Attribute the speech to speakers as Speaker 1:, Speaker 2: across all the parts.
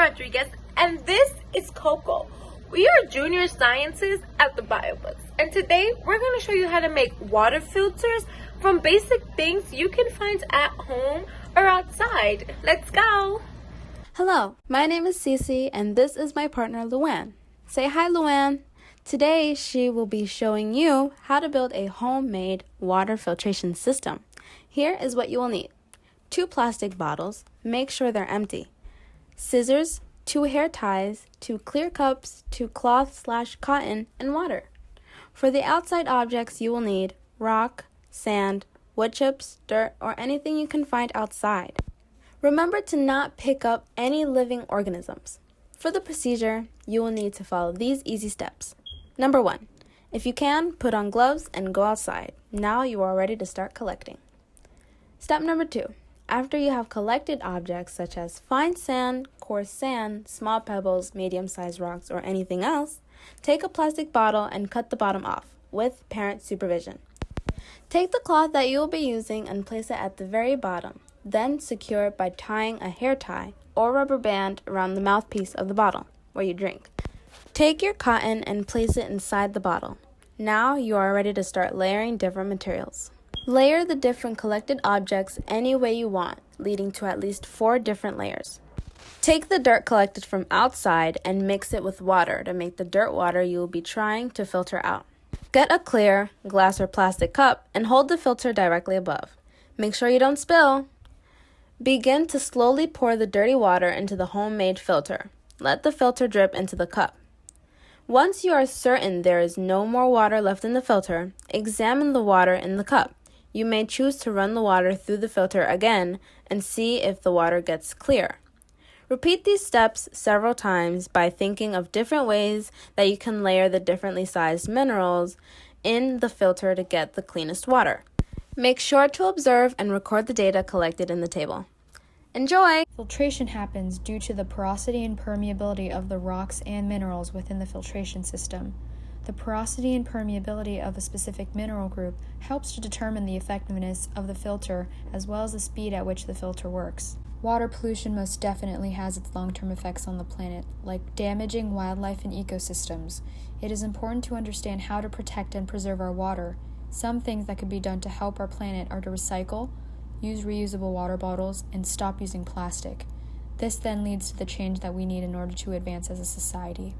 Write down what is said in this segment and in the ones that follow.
Speaker 1: Rodriguez, and this is Coco. We are junior scientists at the BioBooks, and today we're going to show you how to make water filters from basic things you can find at home or outside. Let's go!
Speaker 2: Hello, my name is Cece, and this is my partner Luann. Say hi, Luann. Today, she will be showing you how to build a homemade water filtration system. Here is what you will need two plastic bottles, make sure they're empty, scissors, two hair ties, two clear cups, two cloth slash cotton, and water. For the outside objects, you will need rock, sand, wood chips, dirt, or anything you can find outside. Remember to not pick up any living organisms. For the procedure, you will need to follow these easy steps. Number one, if you can, put on gloves and go outside. Now you are ready to start collecting. Step number two, after you have collected objects such as fine sand, coarse sand, small pebbles, medium sized rocks, or anything else, take a plastic bottle and cut the bottom off with parent supervision. Take the cloth that you will be using and place it at the very bottom. Then secure it by tying a hair tie or rubber band around the mouthpiece of the bottle where you drink. Take your cotton and place it inside the bottle. Now you are ready to start layering different materials. Layer the different collected objects any way you want, leading to at least four different layers. Take the dirt collected from outside and mix it with water to make the dirt water you will be trying to filter out. Get a clear, glass or plastic cup and hold the filter directly above. Make sure you don't spill. Begin to slowly pour the dirty water into the homemade filter. Let the filter drip into the cup. Once you are certain there is no more water left in the filter, examine the water in the cup. You may choose to run the water through the filter again and see if the water gets clear. Repeat these steps several times by thinking of different ways that you can layer the differently sized minerals in the filter to get the cleanest water. Make sure to observe and record the data collected in the table. Enjoy!
Speaker 3: Filtration happens due to the porosity and permeability of the rocks and minerals within the filtration system. The porosity and permeability of a specific mineral group helps to determine the effectiveness of the filter as well as the speed at which the filter works. Water pollution most definitely has its long term effects on the planet, like damaging wildlife and ecosystems. It is important to understand how to protect and preserve our water. Some things that could be done to help our planet are to recycle, use reusable water bottles, and stop using plastic. This then leads to the change that we need in order to advance as a society.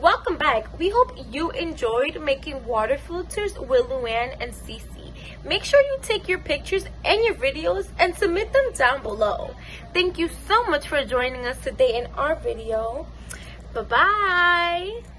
Speaker 1: Welcome back. We hope you enjoyed making water filters with Luann and Cece. Make sure you take your pictures and your videos and submit them down below. Thank you so much for joining us today in our video. Bye-bye.